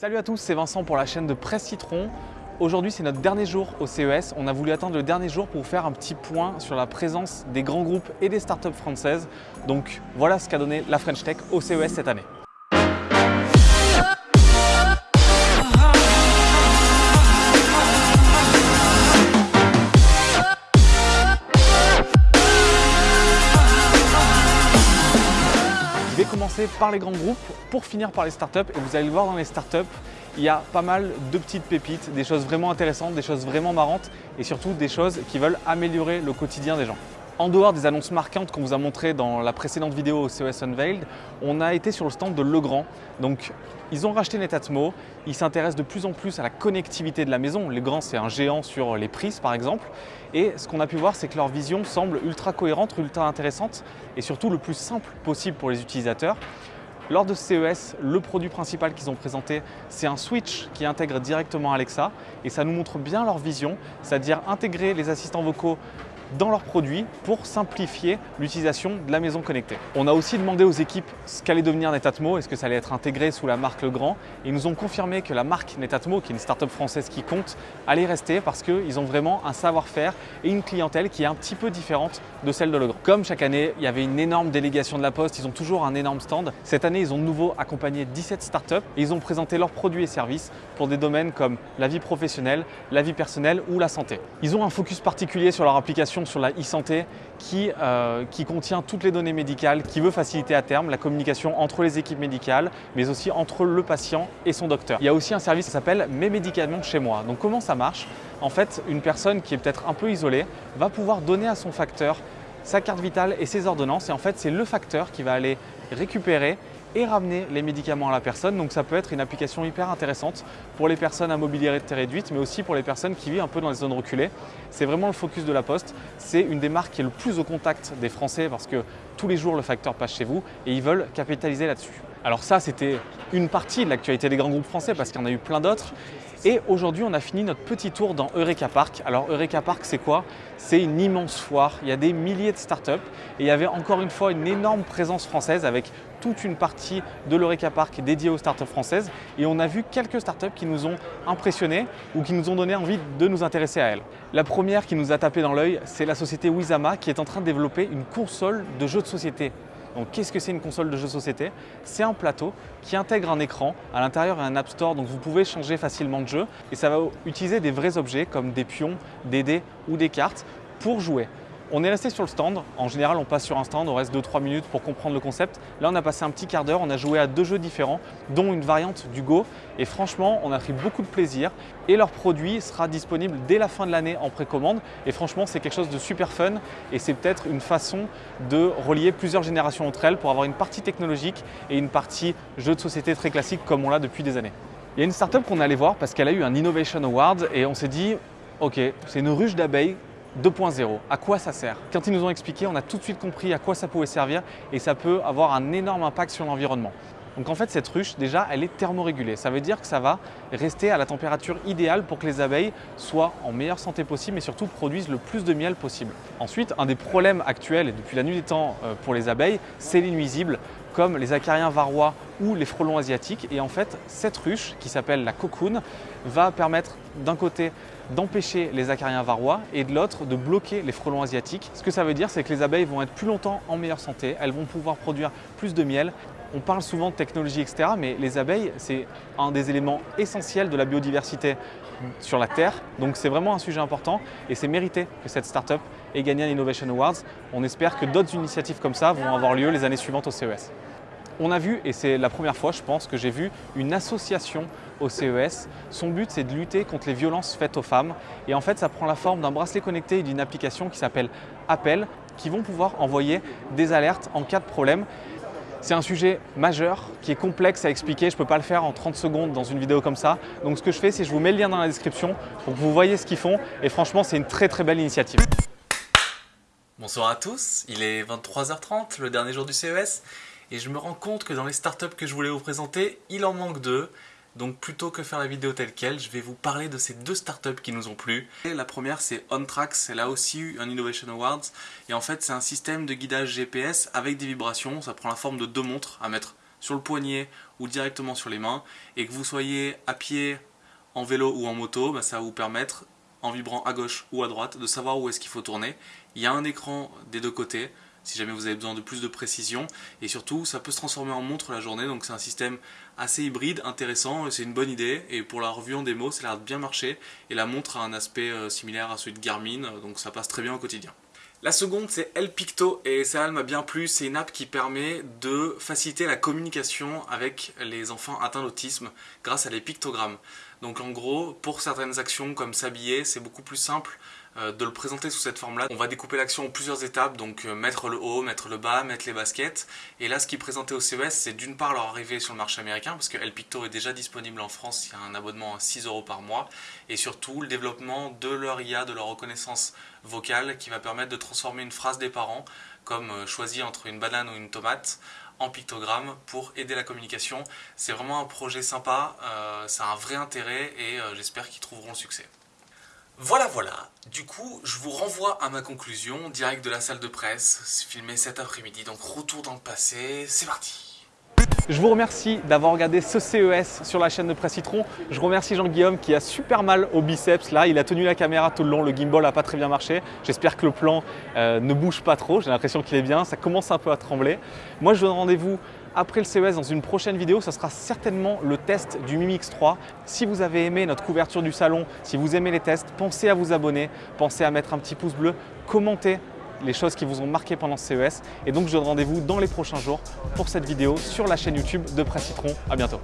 Salut à tous, c'est Vincent pour la chaîne de Presse Citron. Aujourd'hui, c'est notre dernier jour au CES. On a voulu attendre le dernier jour pour vous faire un petit point sur la présence des grands groupes et des startups françaises. Donc voilà ce qu'a donné la French Tech au CES cette année. Commencer par les grands groupes pour finir par les startups et vous allez le voir dans les startups, il y a pas mal de petites pépites, des choses vraiment intéressantes, des choses vraiment marrantes et surtout des choses qui veulent améliorer le quotidien des gens. En dehors des annonces marquantes qu'on vous a montrées dans la précédente vidéo au CES Unveiled, on a été sur le stand de Legrand. Donc, ils ont racheté Netatmo, ils s'intéressent de plus en plus à la connectivité de la maison. Legrand, c'est un géant sur les prises, par exemple. Et ce qu'on a pu voir, c'est que leur vision semble ultra cohérente, ultra intéressante et surtout le plus simple possible pour les utilisateurs. Lors de CES, le produit principal qu'ils ont présenté, c'est un switch qui intègre directement Alexa et ça nous montre bien leur vision, c'est-à-dire intégrer les assistants vocaux dans leurs produits pour simplifier l'utilisation de la maison connectée. On a aussi demandé aux équipes ce qu'allait devenir Netatmo, est-ce que ça allait être intégré sous la marque Legrand et ils nous ont confirmé que la marque Netatmo, qui est une start-up française qui compte, allait rester parce qu'ils ont vraiment un savoir-faire et une clientèle qui est un petit peu différente de celle de Legrand. Comme chaque année, il y avait une énorme délégation de la Poste, ils ont toujours un énorme stand. Cette année, ils ont de nouveau accompagné 17 startups et ils ont présenté leurs produits et services pour des domaines comme la vie professionnelle, la vie personnelle ou la santé. Ils ont un focus particulier sur leur application sur la e-santé qui, euh, qui, contient toutes les données médicales, qui veut faciliter à terme la communication entre les équipes médicales, mais aussi entre le patient et son docteur. Il y a aussi un service qui s'appelle Mes médicaments chez moi. Donc comment ça marche? En fait, une personne qui est peut-être un peu isolée va pouvoir donner à son facteur sa carte vitale et ses ordonnances. Et en fait, c'est le facteur qui va aller récupérer et ramener les médicaments à la personne. Donc ça peut être une application hyper intéressante pour les personnes à mobilité réduite, mais aussi pour les personnes qui vivent un peu dans les zones reculées. C'est vraiment le focus de la Poste. C'est une des marques qui est le plus au contact des Français parce que tous les jours le facteur passe chez vous et ils veulent capitaliser là-dessus. Alors ça, c'était une partie de l'actualité des grands groupes français parce qu'il y en a eu plein d'autres. Et aujourd'hui, on a fini notre petit tour dans Eureka Park. Alors Eureka Park, c'est quoi? C'est une immense foire. Il y a des milliers de startups et il y avait encore une fois une énorme présence française avec toute une partie de l'Eureka Park dédiée aux startups françaises. Et on a vu quelques startups qui nous ont impressionnés ou qui nous ont donné envie de nous intéresser à elles. La première qui nous a tapé dans l'œil, c'est la société Wizama qui est en train de développer une console de jeux de société donc qu'est-ce que c'est une console de jeux société? C'est un plateau qui intègre un écran. À l'intérieur, a un App Store, donc vous pouvez changer facilement de jeu. Et ça va utiliser des vrais objets comme des pions, des dés ou des cartes pour jouer. On est resté sur le stand. En général, on passe sur un stand, on reste 2-3 minutes pour comprendre le concept. Là, on a passé un petit quart d'heure, on a joué à deux jeux différents, dont une variante du Go. Et franchement, on a pris beaucoup de plaisir. Et leur produit sera disponible dès la fin de l'année en précommande. Et franchement, c'est quelque chose de super fun. Et c'est peut-être une façon de relier plusieurs générations entre elles pour avoir une partie technologique et une partie jeu de société très classique comme on l'a depuis des années. Il y a une startup qu'on est allé voir parce qu'elle a eu un Innovation Award et on s'est dit, ok, c'est une ruche d'abeilles 2.0. À quoi ça sert? Quand ils nous ont expliqué, on a tout de suite compris à quoi ça pouvait servir et ça peut avoir un énorme impact sur l'environnement. Donc en fait, cette ruche, déjà, elle est thermorégulée. Ça veut dire que ça va rester à la température idéale pour que les abeilles soient en meilleure santé possible et surtout produisent le plus de miel possible. Ensuite, un des problèmes actuels depuis la nuit des temps euh, pour les abeilles, c'est les nuisibles comme les acariens varrois ou les frelons asiatiques. Et en fait, cette ruche, qui s'appelle la cocoon, va permettre d'un côté d'empêcher les acariens varrois et de l'autre de bloquer les frelons asiatiques. Ce que ça veut dire, c'est que les abeilles vont être plus longtemps en meilleure santé, elles vont pouvoir produire plus de miel. On parle souvent de technologie, etc., mais les abeilles, c'est un des éléments essentiels de la biodiversité sur la Terre. Donc c'est vraiment un sujet important et c'est mérité que cette startup ait gagné un Innovation Awards. On espère que d'autres initiatives comme ça vont avoir lieu les années suivantes au CES. On a vu, et c'est la première fois je pense que j'ai vu une association au CES. Son but c'est de lutter contre les violences faites aux femmes et en fait ça prend la forme d'un bracelet connecté et d'une application qui s'appelle Appel qui vont pouvoir envoyer des alertes en cas de problème. C'est un sujet majeur qui est complexe à expliquer, je ne peux pas le faire en 30 secondes dans une vidéo comme ça. Donc ce que je fais c'est je vous mets le lien dans la description pour que vous voyez ce qu'ils font et franchement c'est une très très belle initiative. Bonsoir à tous, il est 23h30, le dernier jour du CES et je me rends compte que dans les startups que je voulais vous présenter, il en manque deux. Donc plutôt que faire la vidéo telle quelle, je vais vous parler de ces deux startups qui nous ont plu. La première c'est OnTrax, elle a aussi eu un Innovation Awards et en fait c'est un système de guidage GPS avec des vibrations, ça prend la forme de deux montres à mettre sur le poignet ou directement sur les mains, et que vous soyez à pied, en vélo ou en moto, bah, ça va vous permettre, en vibrant à gauche ou à droite, de savoir où est-ce qu'il faut tourner. Il y a un écran des deux côtés, si jamais vous avez besoin de plus de précision. Et surtout, ça peut se transformer en montre la journée, donc c'est un système assez hybride, intéressant, c'est une bonne idée. Et pour la revue en démo, ça a l'air de bien marcher. Et la montre a un aspect euh, similaire à celui de Garmin, donc ça passe très bien au quotidien. La seconde, c'est El Picto, et ça, m'a bien plu. C'est une app qui permet de faciliter la communication avec les enfants atteints d'autisme grâce à des pictogrammes. Donc en gros, pour certaines actions comme s'habiller, c'est beaucoup plus simple de le présenter sous cette forme-là. On va découper l'action en plusieurs étapes, donc euh, mettre le haut, mettre le bas, mettre les baskets. Et là, ce qui est présenté au CES, c'est d'une part leur arrivée sur le marché américain, parce que El Picto est déjà disponible en France, il y a un abonnement à 6 euros par mois, et surtout le développement de leur IA, de leur reconnaissance vocale, qui va permettre de transformer une phrase des parents, comme euh, choisir entre une banane ou une tomate, en pictogramme pour aider la communication. C'est vraiment un projet sympa, ça a un vrai intérêt et j'espère qu'ils trouveront le succès. Voilà, voilà. Du coup, je vous renvoie à ma conclusion, direct de la salle de presse, filmée cet après-midi. Donc retour dans le passé, c'est parti je vous remercie d'avoir regardé ce CES sur la chaîne de Presse Citron. Je remercie Jean-Guillaume qui a super mal au biceps. Là, il a tenu la caméra tout le long. Le gimbal n'a pas très bien marché. J'espère que le plan euh, ne bouge pas trop. J'ai l'impression qu'il est bien. Ça commence un peu à trembler. Moi, je vous donne rendez-vous après le CES dans une prochaine vidéo, ça sera certainement le test du Mimix 3. Si vous avez aimé notre couverture du salon, si vous aimez les tests, pensez à vous abonner, pensez à mettre un petit pouce bleu, commentez les choses qui vous ont marqué pendant ce CES. Et donc je donne rendez-vous dans les prochains jours pour cette vidéo sur la chaîne YouTube de Presse Citron. À bientôt.